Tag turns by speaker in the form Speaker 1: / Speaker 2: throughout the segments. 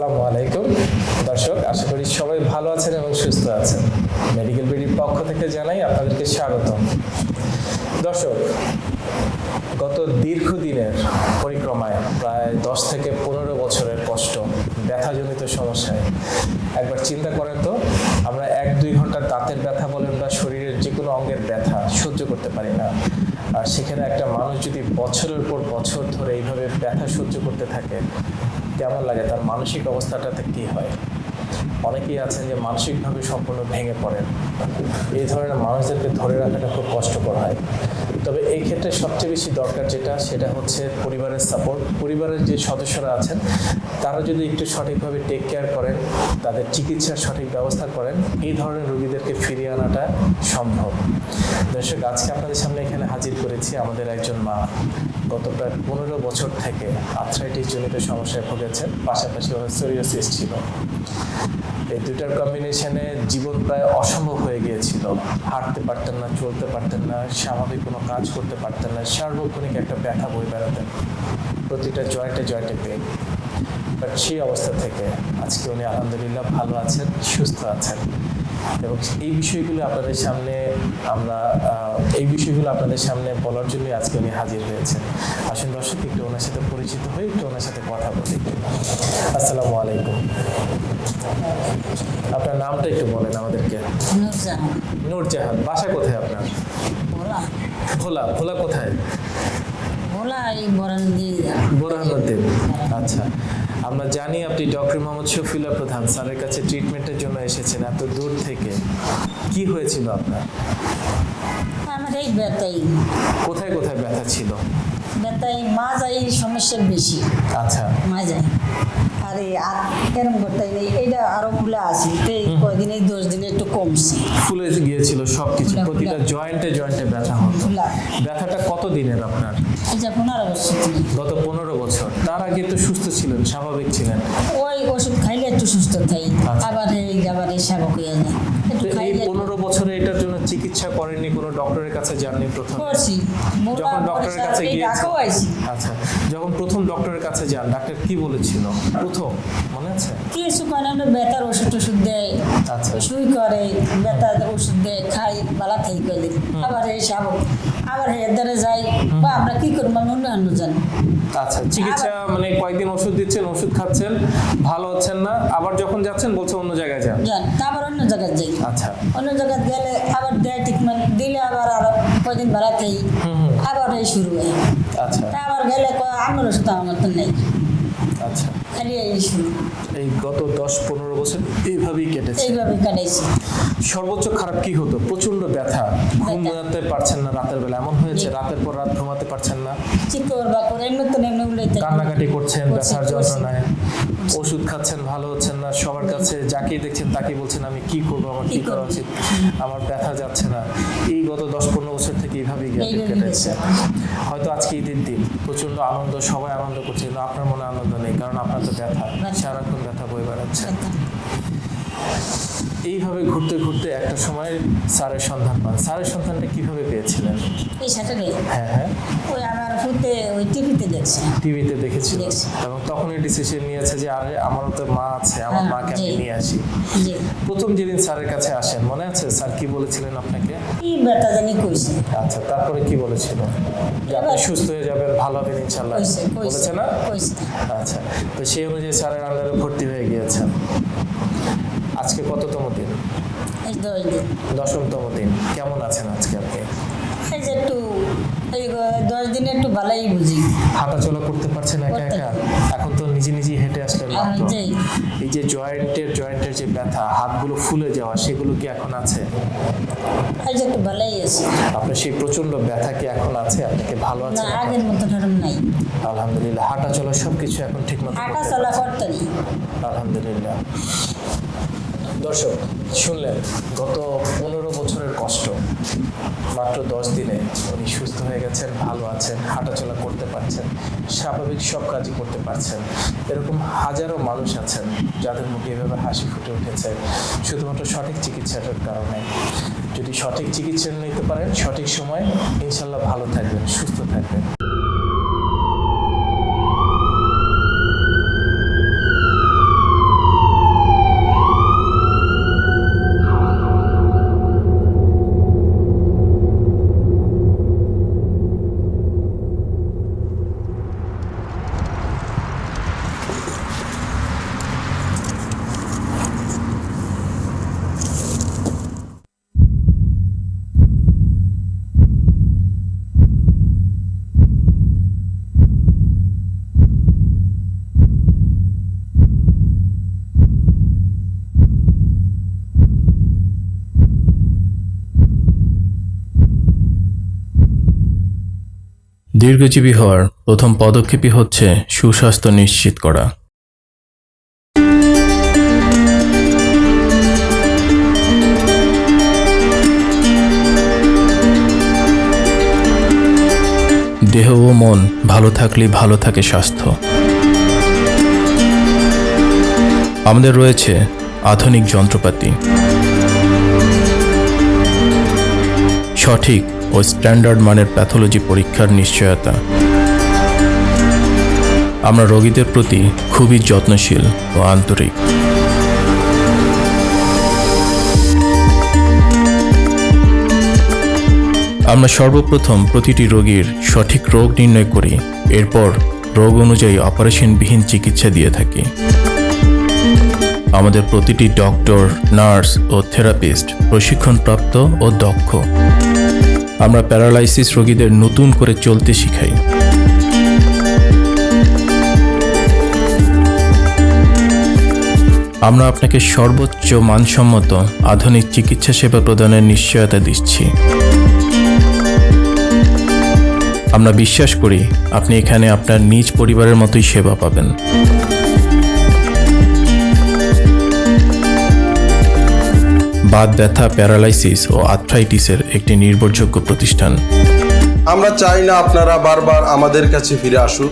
Speaker 1: আসসালামু আলাইকুম। দর্শক, আশা করি সবাই ভালো আছেন এবং সুস্থ আছেন। মেডিকেল বিডির পক্ষ থেকে জানাই আপনাদেরকে স্বাগতম। দর্শক, গত দীর্ঘদিনের পরিক্রমায় প্রায় দশ থেকে পনেরো বছরের কষ্ট, ব্যথাজনিত সমস্যায়। একবার চিন্তা করেন তো, আমরা এক দুই ঘণ্টা দাঁতের ব্যথা বলেন বা শরীরের যে কোনো অঙ্গের ব্যথা সহ্য করতে পারি না। আর সেখানে একটা মানুষ যদি বছরের পর বছর ধরে এইভাবে ব্যথা সহ্য করতে থাকে কেমন লাগে তার মানসিক অবস্থাটাতে কী হয়। অনেকেই আছেন যে মানসিকভাবে সম্পূর্ণ ভেঙে পড়েন। এই ধরনের মানুষদেরকে ধরে রাখাটা খুব কষ্টকর হয়। তবে এই ক্ষেত্রে সবচেয়ে বেশি দরকার যেটা, সেটা হচ্ছে পরিবারের সাপোর্ট পরিবারের যে সদস্যরা আছেন, তারা যদি একটু সঠিকভাবে টেক কেয়ার করেন, তাদের চিকিৎসার সঠিক ব্যবস্থা করেন, এই ধরনের রোগীদেরকে ফিরিয়ে আনাটা সম্ভব। দর্শক, আজকে আপনাদের সামনে এখানে হাজির করেছি আমাদের একজন মা। গত প্রায় পনেরো বছর থেকে আর্থ্রাইটিস জনিত সমস্যায় ভুগেছেন, পাশাপাশি সোরিয়াসিস ছিল। এই দুটার কম্বিনেশনে জীবন প্রায় অসম্ভব হয়ে গিয়েছিল। হাঁটতে পারতেন না, চলতে পারতেন না, স্বাভাবিক কোনো কাজ করতে পারতেন না, সার্বক্ষণিক একটা ব্যথা বই বেড়াতেন। প্রতিটা জয়েন্টে জয়েন্টে পেন বাট সেই অবস্থা থেকে আজকে উনি আলহামদুলিল্লাহ ভালো আছেন সুস্থ আছেন। এবং এই বিষয়গুলো আপনাদের সামনে আমরা এই বিষয়গুলো আপনাদের সামনে বলার জন্য আজকে উনি হাজির হয়েছেন। আসুন দর্শক একটু ওনার সাথে পরিচিত হয়ে একটু ওনার সাথে কথা বলি। আসসালামু আলাইকুম। আপনার নামটা একটু বলেন আমাদেরকে।
Speaker 2: নুরজাহান
Speaker 1: বাসা কোথায় আপনার?
Speaker 2: ভোলা।
Speaker 1: ভোলা কোথায়?
Speaker 2: ভোলা এই বরান দিয়ে
Speaker 1: আচ্ছা। আমরা জানি আপনি ডক্টর মোহাম্মদ শফিউল্লাহ প্রধান স্যারের কাছে ট্রিটমেন্টের জন্য এসেছেন এত দূর থেকে। কি হয়েছিল আপনার?
Speaker 2: আমার এই ব্যথাই।
Speaker 1: কোথায় কোথায় ব্যথা ছিল?
Speaker 2: ব্যথাই মাজাই সমস্যা বেশি।
Speaker 1: আচ্ছা।
Speaker 2: মাজাই আরে আর এরম করতে নেই এইটা আরও ফুলে আছে। তো এই কয়দিন এই দশ দিনে একটু কমছে।
Speaker 1: ফুলে গিয়েছিল সবকিছু। প্রতিটা জয়েন্টে জয়েন্টে ব্যথা হতো। ব্যথাটা কত দিনের আপনার? গত পনেরো বছর। তার আগে তো সুস্থ ছিলেন স্বাভাবিক ছিলেন?
Speaker 2: ওই ওষুধ খাইলে একটু সুস্থ থাই।
Speaker 1: আচ্ছা।
Speaker 2: আবার এই আবার এই স্বাভাবিক হয়ে যায়।
Speaker 1: এই পনেরো বছরে এটার জন্য চিকিৎসা করেননি কোনো ডক্টরের কাছে যাননি প্রথম।
Speaker 2: করছি।
Speaker 1: যখন ডক্টরের কাছে গিয়েছেন আচ্ছা যখন প্রথম ডক্টরের কাছে যান ডাক্তার কি বলেছিল? প্রথম মনে আছে?
Speaker 2: কিছু আমরা ব্যথার ওষুধ টষুধ দেয়
Speaker 1: আচ্ছা।
Speaker 2: শুই করে ব্যথার ওষুধ দেয় খাই বালা আবার এই আবার যাই বা আমরা কি করব আমি অন্য অন্য জানি।
Speaker 1: আচ্ছা চিকিৎসা মানে কয়েকদিন ওষুধ দিচ্ছেন ওষুধ খাচ্ছেন ভালো হচ্ছেন না আবার যখন যাচ্ছেন বলছে অন্য জায়গায় যান।
Speaker 2: আবার অন্য জায়গায় যাই।
Speaker 1: আচ্ছা।
Speaker 2: অন্য জায়গায় গেলে আবার ট্রিটমেন্ট দিলে আবার আরও কয়দিন বালা খাই আবার এই শুরু হয়।
Speaker 1: আচ্ছা।
Speaker 2: আবার গেলে আমার ওষুধ আমার তো নেই।
Speaker 1: আচ্ছা।
Speaker 2: এই
Speaker 1: গত দশ পনেরো বছর এইভাবেই কেটেছে।
Speaker 2: এইভাবে কাটাইছি
Speaker 1: সর্বোচ্চ খারাপ কি হতো? প্রচণ্ড ব্যথা। ঘুমাতে পারছেন না রাতের বেলা। এমন হয়েছে রাতের পর রাত ঘুমাতে পারছেন না।
Speaker 2: চিকর বা করে এমনি তো এমনি
Speaker 1: কান্নাকাটি করছেন
Speaker 2: করছি,
Speaker 1: ব্যথার যন্ত্রণায়। ওষুধ খাচ্ছেন ভালো হচ্ছেন না সবার কাছে যাকেই দেখছেন তাকেই বলছেন আমি কি করব? আমার কি করা উচিত? আমার ব্যথা যাচ্ছে না। এই গত দশ পনেরো বছর থেকে এইভাবেই গেছে-
Speaker 2: এইভাবেই
Speaker 1: কেটেছে হয়তো আজকে ঈদের দিন প্রচণ্ড আনন্দ সবাই আনন্দ করছে কিন্তু আপনার মনে আনন্দ নেই কারণ আপনার তো ব্যথা।
Speaker 2: ব্যথা।
Speaker 1: সারাক্ষণ ব্যথা বয়ে বেড়াচ্ছে। এইভাবে ঘুরতে ঘুরতে একটা সময় স্যারের সন্ধান পান। স্যারের সন্ধানটা কীভাবে পেয়েছিলেন? হ্যাঁ হ্যাঁ।
Speaker 2: ওই আমার ফুটে ওই টিভিতে দেখছি।
Speaker 1: টিভিতে দেখেছিল এবং তখনই ডিসিশন নিয়েছে যে আরে আমারও তো মা আছে আমার
Speaker 2: হ্যাঁ,
Speaker 1: মাকে আমি নিয়ে আসি। প্রথম যেদিন স্যারের কাছে আসেন মনে আছে? স্যার কি বলেছিলেন আপনাকে?
Speaker 2: কি ব্যথা জানি কইছে।
Speaker 1: আচ্ছা তারপরে কি বলেছিল? যে আপনি সুস্থ হয়ে যাবেন ভালো হবেন ইনশাল্লাহ বলেছে না? আচ্ছা তো সেই অনুযায়ী স্যারের আন্ডারে ভর্তি হয়ে গিয়েছেন। আজকে কততম দিন? দশমতম দিন। কেমন আছেন আজকে আপনি?
Speaker 2: এই যে একটু এই দশ দিনে একটু ভালোই বুঝি।
Speaker 1: হাঁটাচলা করতে পারছেন একা
Speaker 2: করতে
Speaker 1: একা? এখন তো নিজে নিজেই হেঁটে আসলেন এই যে জয়েন্টের জয়েন্টের যে ব্যথা হাতগুলো ফুলে যাওয়া সেগুলো কি এখন আছে?
Speaker 2: এই যে একটু ভালোই আছে।
Speaker 1: আপনার সেই প্রচণ্ড ব্যথা কি এখন আছে? আপনাকে ভালো
Speaker 2: না
Speaker 1: আছে
Speaker 2: আগের মতো ধরুন নাই।
Speaker 1: আলহামদুলিল্লাহ হাঁটা চলা সবকিছু এখন ঠিক মতো
Speaker 2: করতে
Speaker 1: আলহামদুলিল্লাহ। দর্শক, শুনলেন, গত পনেরো বছরের কষ্ট। মাত্র দশ দিনে উনি সুস্থ হয়ে গেছেন, ভালো আছেন, হাঁটাচলা করতে পারছেন, স্বাভাবিক সব কাজই করতে পারছেন। এরকম হাজারো মানুষ আছেন যাদের মুখে এভাবে হাসি ফুটে উঠেছে, শুধুমাত্র সঠিক চিকিৎসাটার কারণে। যদি সঠিক চিকিৎসা নিতে পারেন, সঠিক সময় ইনশাল্লাহ ভালো থাকবেন, সুস্থ থাকবেন।
Speaker 3: দীর্ঘজীবী হওয়ার প্রথম পদক্ষেপই হচ্ছে সুস্বাস্থ্য নিশ্চিত করা। দেহ ও মন ভালো থাকলে ভালো থাকে স্বাস্থ্য। আমাদের রয়েছে আধুনিক যন্ত্রপাতি। সঠিক ও স্ট্যান্ডার্ড মানের প্যাথোলজি পরীক্ষার নিশ্চয়তা। আমরা রোগীদের প্রতি খুবই যত্নশীল ও আন্তরিক। আমরা সর্বপ্রথম প্রতিটি রোগীর সঠিক রোগ নির্ণয় করি, এরপর রোগ অনুযায়ী অপারেশনবিহীন চিকিৎসা দিয়ে থাকি। আমাদের প্রতিটি ডক্টর, নার্স ও থেরাপিস্ট প্রশিক্ষণপ্রাপ্ত ও দক্ষ। আমরা প্যারালাইসিস রোগীদের নতুন করে চলতে শিখাই। আমরা আপনাকে সর্বোচ্চ মানসম্মত আধুনিক চিকিৎসা সেবা প্রদানের নিশ্চয়তা দিচ্ছি। আমরা বিশ্বাস করি আপনি এখানে আপনার নিজ পরিবারের মতোই সেবা পাবেন। বাত, ব্যথা, প্যারালাইসিস ও আর্থ্রাইটিসের একটি নির্ভরযোগ্য প্রতিষ্ঠান।
Speaker 4: আমরা চাই না আপনারা বারবার আমাদের কাছে ফিরে আসুন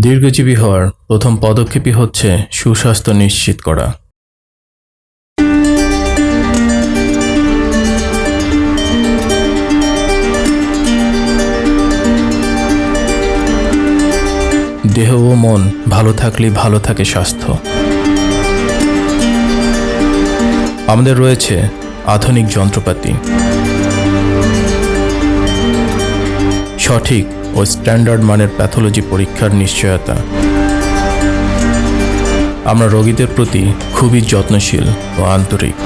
Speaker 3: দীর্ঘজীবী হওয়ার প্রথম পদক্ষেপই হচ্ছে সুস্বাস্থ্য নিশ্চিত করা। দেহ ও মন ভালো থাকলেই ভালো থাকে স্বাস্থ্য। আমাদের রয়েছে আধুনিক যন্ত্রপাতি। সঠিক ও স্ট্যান্ডার্ড মানের প্যাথোলজি পরীক্ষার নিশ্চয়তা। আমরা রোগীদের প্রতি খুবই যত্নশীল ও আন্তরিক।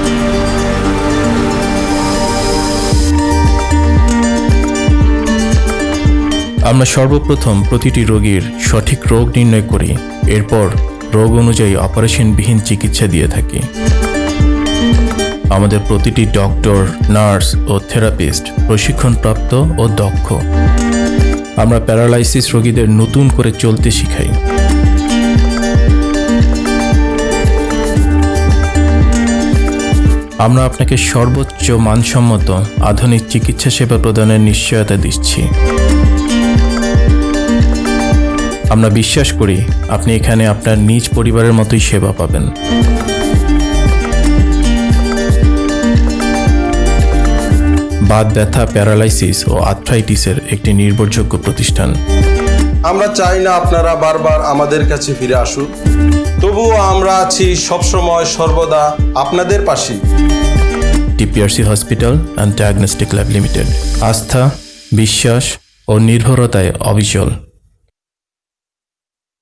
Speaker 3: আমরা সর্বপ্রথম প্রতিটি রোগীর সঠিক রোগ নির্ণয় করি, এরপর রোগ অনুযায়ী অপারেশনবিহীন চিকিৎসা দিয়ে থাকি। আমাদের প্রতিটি ডক্টর, নার্স ও থেরাপিস্ট প্রশিক্ষণপ্রাপ্ত ও দক্ষ। আমরা প্যারালাইসিস রোগীদের নতুন করে চলতে শিখাই। আমরা আপনাকে সর্বোচ্চ মানসম্মত আধুনিক চিকিৎসা সেবা প্রদানের নিশ্চয়তা দিচ্ছি। আমরা বিশ্বাস করি আপনি এখানে আপনার নিজ পরিবারের মতোই সেবা পাবেন। বাত ব্যথা প্যারালাইসিস ও আর্থ্রাইটিসের একটি নির্ভরযোগ্য প্রতিষ্ঠান।
Speaker 4: আমরা চাই না আপনারা বারবার আমাদের কাছে ফিরে আসুন তবুও আমরা আছি সবসময় সর্বদা আপনাদের পাশে
Speaker 3: TPRC hospital and diagnostic lab limited. আস্থা বিশ্বাস ও নির্ভরতায় অবিচল।